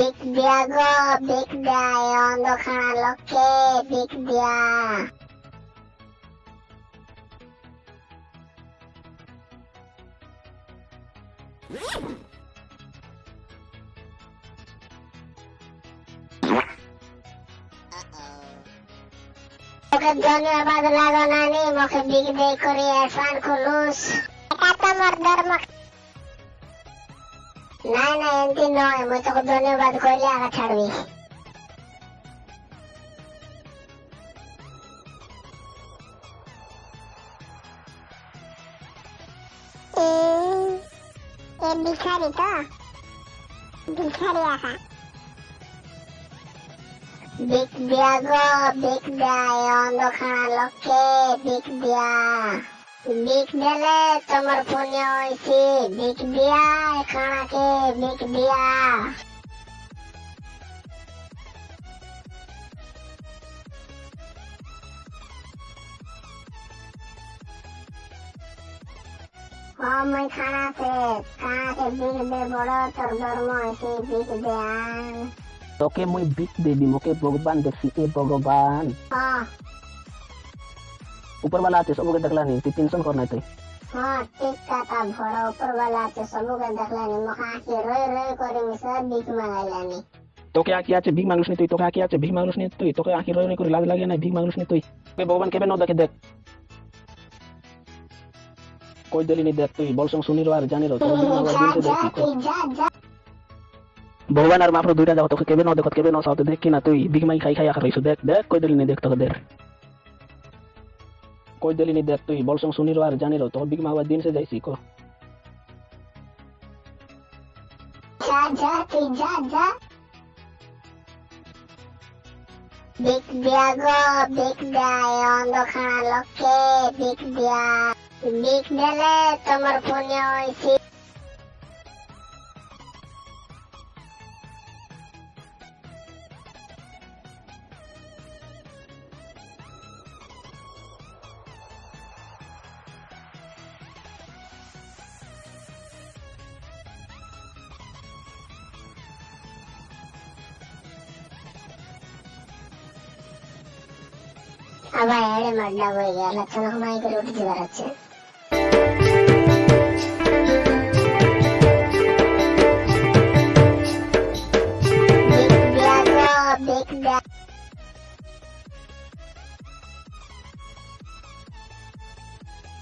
Big Dia go, Big Dia, yondo karaoke, Big Dia. Mokidoni apa dalago nani, mau ke mokibig day ko riyafan kulus. Kata murder mak না না এমতি নয় মুই তোকে ধন্যবাদ কইলে আগা ছাড়বি। এ ভিখারি তো? ভিখারি আহা বিক দিয়া গো বিক দিয়া এ অন্ধখানা লোককে বিক দিয়া বিক দিলে তোমার পুণ্য হয়েছে বিক দিয়া এ খানাকে বিক দিয়া ও মই খানাতে খানাকে বিক দে বড় তোর ধর্ম হয়েছে বিক দেয়ান তোকে মুই বিক দেবি মোকে ভগবান দেখছি এ ভগবান হ্যাঁ উপরওয়ালা আছে সবকে দেখলানি তুই টেনশন কর নাই তুই हाँ ठीक कथा भोड़ा ऊपर वाला तो सबू के देखलानी मखा के रोई रोई करे मिसा बीच मांगाइलानी তোকে আঁকি আছে ভিক মানুষ নি তুই তোকে আঁকি আছে ভিক মানুষ নি তুই তোকে আঁকি রয়ে করে লাজ লাগে না ভিক মানুষ নি তুই তুই ভগবান কেবে ন দেখে দেখ কই দিলি নি দেখ তুই বলসং শুনি রো আর জানি রো তোর ভিক মাগবার जा দিনকে जा দেখ কি तू जा जा ভগবান আর মাফর দুইটা যাও তোকে কেবে ন দেখত কেবে ন সাথে দেখ কি না তুই ভিক মাই খাই খাই আখা রইছ দেখ দেখ কই দিলি নি দেখ তোকে দেখ কই দিলি নি দেখ তুই বলসং শুনি রো আর জানি রো তোর ভিক মাগবার দিন সে যাইছি কো जा जा तू जा जा বিক দিয়া গো বিক দিয়া এ অন্ধখানা লোককে বিক দিয়া বিক দিলে তোমার পুণ্য হয়েছে আবার এড়ে মাড্ডা হয়ে গেল চনক মাইকে রুটি বেড়াচ্ছে বিক দিয়া গো বিক দিয়া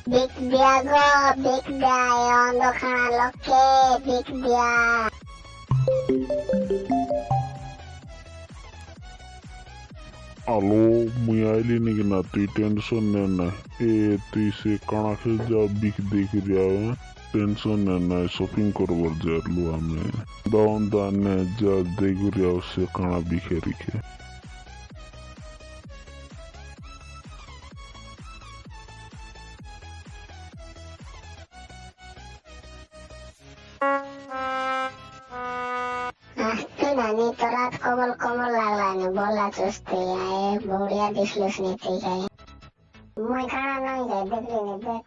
বিক দিয়া গো বিক Alô, मुया लेने की ना तू टेंशन लेना ए तू इसे कणा के जा बिक देख रहा है टेंशन लेना शॉपिंग करवर जा लुआ में दाउन दाने जा देख रहा उसे कणा बिखेरी के nani to rat komol komol lalani bola tuste ya e bolia dislus ni te kana nang ya dek li ni dek